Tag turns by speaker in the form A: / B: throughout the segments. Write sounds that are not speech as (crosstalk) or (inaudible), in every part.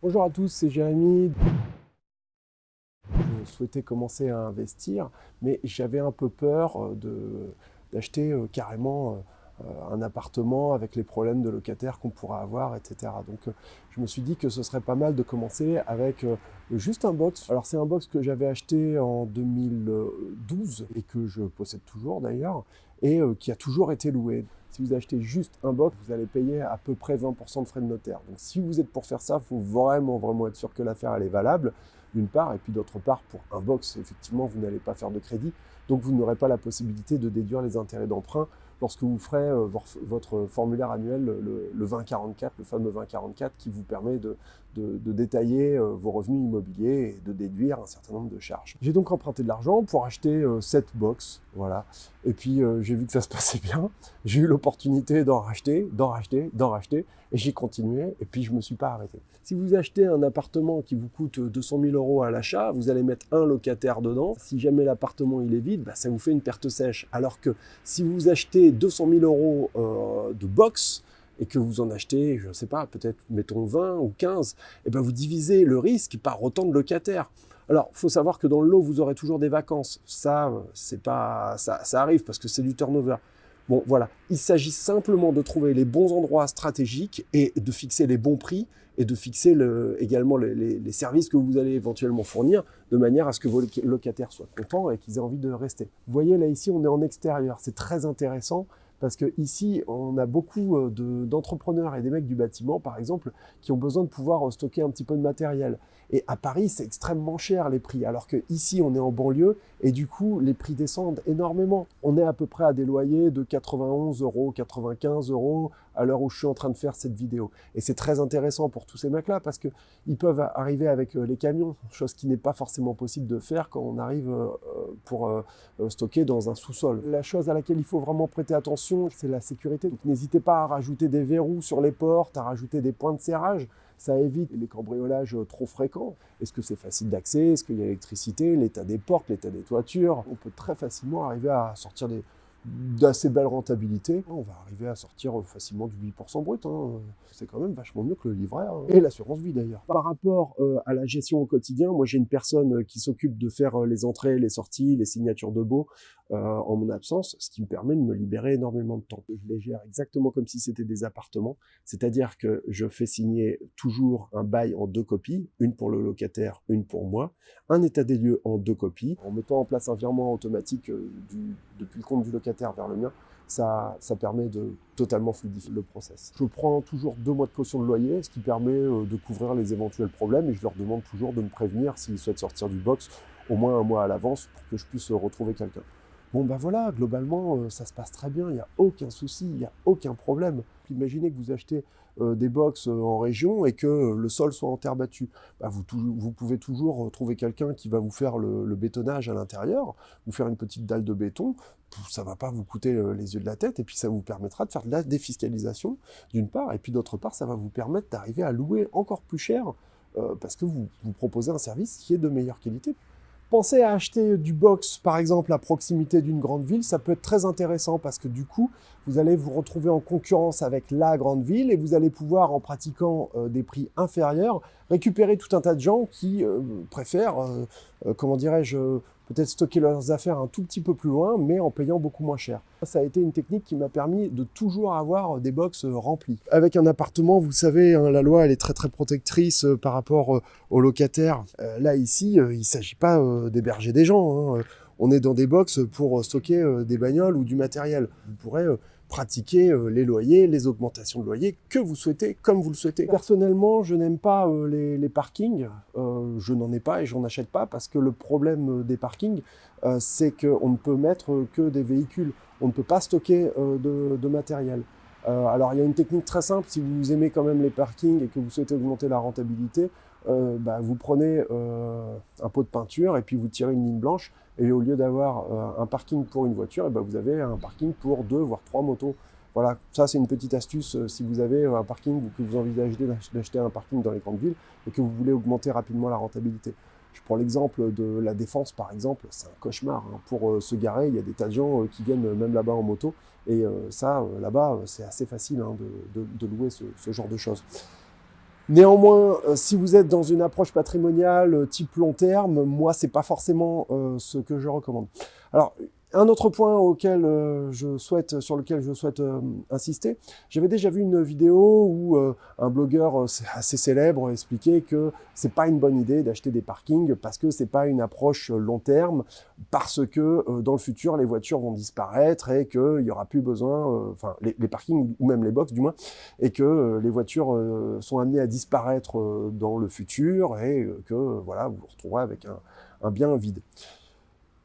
A: Bonjour à tous, c'est Jérémy. Je souhaitais commencer à investir, mais j'avais un peu peur euh, d'acheter euh, carrément euh, un appartement avec les problèmes de locataires qu'on pourrait avoir, etc. Donc je me suis dit que ce serait pas mal de commencer avec juste un box. Alors c'est un box que j'avais acheté en 2012 et que je possède toujours d'ailleurs et qui a toujours été loué. Si vous achetez juste un box, vous allez payer à peu près 20% de frais de notaire. Donc si vous êtes pour faire ça, il faut vraiment, vraiment être sûr que l'affaire est valable, d'une part, et puis d'autre part, pour un box, effectivement, vous n'allez pas faire de crédit, donc vous n'aurez pas la possibilité de déduire les intérêts d'emprunt lorsque vous ferez euh, votre formulaire annuel, le, 2044, le fameux 2044, qui vous permet de, détailler euh, vos revenus immobiliers et de déduire un certain nombre de charges. J'ai donc emprunté de l'argent pour acheter euh, cette box, voilà. Et puis j'ai vu que ça se (laughs) passait bien, j'ai eu l'opportunité d'en racheter, d'en racheter, d'en racheter, et j'ai continué, et puis je ne me suis pas arrêté. Si vous achetez un appartement qui vous coûte 200 000 euros à l'achat, vous allez mettre un locataire dedans. Si jamais l'appartement il est vide, bah, ça vous fait une perte sèche. Alors que si vous achetez 200 000 euros euh, de box, et que vous en achetez, je ne sais pas, peut-être mettons 20 ou 15, et eh ben vous divisez le risque par autant de locataires. Alors, il faut savoir que dans le lot, vous aurez toujours des vacances. Ça, c'est pas, ça, ça arrive parce que c'est du turnover. Bon, voilà. Il s'agit simplement de trouver les bons endroits stratégiques et de fixer les bons prix et de fixer également les, services que vous allez éventuellement fournir de manière à ce que vos locataires soient contents et qu'ils aient envie de rester. Vous voyez, là, ici, on est en extérieur. C'est très intéressant parce que ici, on a beaucoup euh, d'entrepreneurs et des mecs du bâtiment, par exemple, qui ont besoin de pouvoir euh, stocker un petit peu de matériel. Et à Paris, c'est extrêmement cher les prix, alors que ici, on est en banlieue et du coup, les prix descendent énormément. On est à peu près à des loyers de 91 euros, 95 euros à l'heure où je suis en train de faire cette vidéo. Et c'est très intéressant pour tous ces mecs-là parce que ils peuvent arriver avec euh, les camions, chose qui n'est pas forcément possible de faire quand on arrive pour stocker dans un sous-sol. La chose à laquelle il faut vraiment prêter attention, c'est la sécurité. N'hésitez pas à rajouter des verrous sur les portes, à rajouter des points de serrage. Ça évite les cambriolages trop fréquents. Est-ce que c'est facile d'accès? Est-ce qu'il y a l'électricité L'état des portes, l'état des toitures? On peut très facilement arriver à sortir des, d'assez belle rentabilité. On va arriver à sortir facilement du 8% brut. Hein. C'est quand même vachement mieux que le livret hein. et l'assurance vie d'ailleurs. Par rapport euh, à la gestion au quotidien, moi j'ai une personne qui s'occupe de faire euh, les entrées, les sorties, les signatures de baux euh, en mon absence, ce qui me permet de me libérer énormément de temps. Je les gère exactement comme si c'était des appartements, c'est-à-dire que je fais signer toujours un bail en deux copies, une pour le locataire, une pour moi, un état des lieux en deux copies, en mettant en place un virement automatique depuis le compte du locataire vers le mien, ça, permet de totalement fluidifier le process. Je prends toujours deux mois de caution de loyer, ce qui permet euh, de couvrir les éventuels problèmes et je leur demande toujours de me prévenir s'ils souhaitent sortir du box au moins un mois à l'avance pour que je puisse retrouver quelqu'un. Bon ben voilà, globalement, euh, ça se passe très bien, il n'y a aucun souci, il n'y a aucun problème. Imaginez que vous achetez euh, des box euh, en région et que le sol soit en terre battue. Bah, vous, pouvez toujours trouver quelqu'un qui va vous faire le, bétonnage à l'intérieur, vous faire une petite dalle de béton, ça va pas vous coûter les yeux de la tête, et puis ça vous permettra de faire de la défiscalisation, d'une part, et puis d'autre part, ça va vous permettre d'arriver à louer encore plus cher, parce que vous, vous proposez un service qui est de meilleure qualité. Pensez à acheter du box, par exemple, à proximité d'une grande ville. Ça peut être très intéressant parce que du coup, vous allez vous retrouver en concurrence avec la grande ville et vous allez pouvoir, en pratiquant euh, des prix inférieurs, récupérer tout un tas de gens qui euh, préfèrent, euh, comment dirais-je, peut-être stocker leurs affaires un tout petit peu plus loin, mais en payant beaucoup moins cher. Ça a été une technique qui m'a permis de toujours avoir des box remplies. Avec un appartement, vous savez, hein, la loi elle est très très protectrice euh, par rapport euh, aux locataires. Euh, là ici, il ne s'agit pas d'héberger des gens. Hein. On est dans des box pour stocker des bagnoles ou du matériel. Vous pourrez pratiquer euh, les loyers, les augmentations de loyers que vous souhaitez, comme vous le souhaitez. Personnellement, je n'aime pas euh, les, parkings, euh, je n'en ai pas et j'en achète pas parce que le problème des parkings, c'est qu'on ne peut mettre que des véhicules, on ne peut pas stocker de, matériel. alors il y a une technique très simple, si vous aimez quand même les parkings et que vous souhaitez augmenter la rentabilité, bah, vous prenez un pot de peinture et puis vous tirez une ligne blanche et au lieu d'avoir euh, un parking pour une voiture, et eh ben vous avez un parking pour deux, voire trois motos. Voilà, ça c'est une petite astuce euh, si vous avez un parking ou que vous envisagez d'acheter un parking dans les grandes villes et que vous voulez augmenter rapidement la rentabilité. Je prends l'exemple de la Défense par exemple, c'est un cauchemar. Hein. Pour euh, se garer, il y a des tas de gens qui viennent même là-bas en moto et ça, là-bas, c'est assez facile hein, de, louer ce genre de choses. Néanmoins, euh, si vous êtes dans une approche patrimoniale euh, type long terme, moi, c'est pas forcément euh, ce que je recommande. Alors, un autre point euh, sur lequel je souhaite euh, insister, j'avais déjà vu une vidéo où euh, un blogueur assez célèbre expliquait que c'est pas une bonne idée d'acheter des parkings parce que c'est pas une approche long terme, parce que dans le futur les voitures vont disparaître et qu'il y aura plus besoin, enfin les, parkings ou même les box du moins, et que les voitures sont amenées à disparaître dans le futur et que voilà vous vous retrouverez avec un bien vide.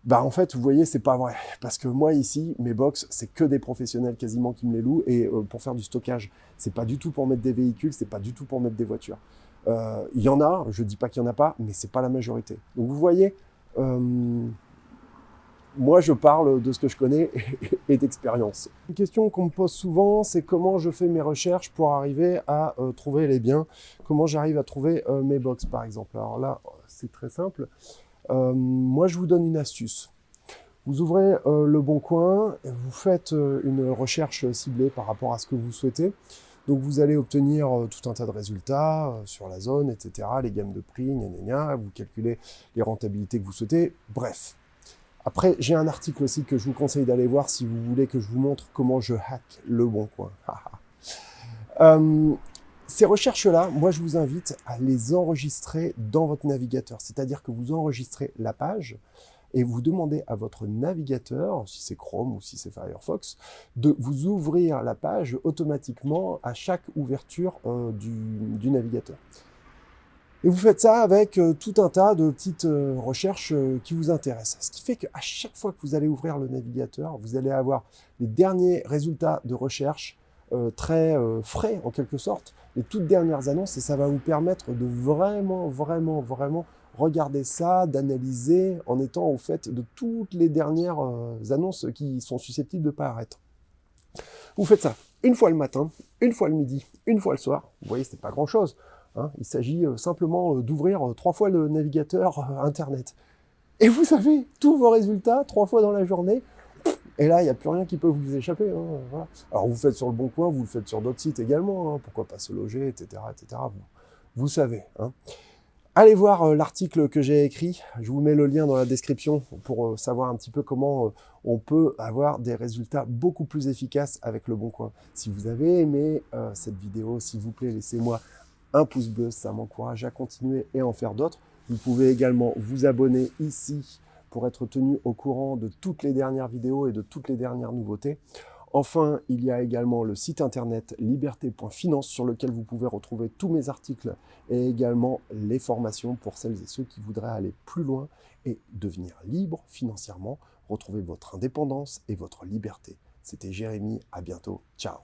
A: Bah en fait, vous voyez, c'est pas vrai. Parce que moi ici, mes box, c'est que des professionnels quasiment qui me les louent. Et euh, pour faire du stockage, c'est pas du tout pour mettre des véhicules, c'est pas du tout pour mettre des voitures. Euh, il y en a, je dis pas qu'il y en a pas, mais c'est pas la majorité. Donc vous voyez, euh, moi je parle de ce que je connais (laughs) et d'expérience. Une question qu'on me pose souvent, c'est comment je fais mes recherches pour arriver à trouver les biens? Comment j'arrive à trouver mes box par exemple? Alors là, c'est très simple. Euh, moi, je vous donne une astuce. Vous ouvrez euh, le Bon Coin, et vous faites euh, une recherche ciblée par rapport à ce que vous souhaitez. Donc vous allez obtenir tout un tas de résultats sur la zone, etc., les gammes de prix, gna gna vous calculez les rentabilités que vous souhaitez, bref. Après, j'ai un article aussi que je vous conseille d'aller voir si vous voulez que je vous montre comment je hack le Bon Coin. (laughs) ces recherches-là, moi, je vous invite à les enregistrer dans votre navigateur. C'est-à-dire que vous enregistrez la page et vous demandez à votre navigateur, si c'est Chrome ou si c'est Firefox, de vous ouvrir la page automatiquement à chaque ouverture euh, du, navigateur. Et vous faites ça avec euh, tout un tas de petites euh, recherches qui vous intéressent. Ce qui fait qu'à chaque fois que vous allez ouvrir le navigateur, vous allez avoir les derniers résultats de recherche euh, très euh, frais en quelque sorte, les toutes dernières annonces et ça va vous permettre de vraiment, vraiment, vraiment regarder ça, d'analyser en étant au fait de toutes les dernières euh, annonces qui sont susceptibles de paraître. Vous faites ça une fois le matin, une fois le midi, une fois le soir. Vous voyez, c'est pas grand chose. Hein. Il s'agit simplement d'ouvrir trois fois le navigateur Internet. Et vous avez tous vos résultats trois fois dans la journée et là, il n'y a plus rien qui peut vous échapper. Hein. Alors, vous faites sur le Bon Coin, vous le faites sur d'autres sites également. Hein, pourquoi pas se loger, etc. etc. Vous, savez. Hein. Allez voir euh, l'article que j'ai écrit. Je vous mets le lien dans la description pour euh, savoir un petit peu comment euh, on peut avoir des résultats beaucoup plus efficaces avec le Bon Coin. Si vous avez aimé cette vidéo, s'il vous plaît, laissez-moi un pouce bleu. Ça m'encourage à continuer et en faire d'autres. Vous pouvez également vous abonner ici pour être tenu au courant de toutes les dernières vidéos et de toutes les dernières nouveautés. Enfin, il y a également le site internet liberté.finance sur lequel vous pouvez retrouver tous mes articles et également les formations pour celles et ceux qui voudraient aller plus loin et devenir libre financièrement, retrouver votre indépendance et votre liberté. C'était Jérémy, à bientôt, ciao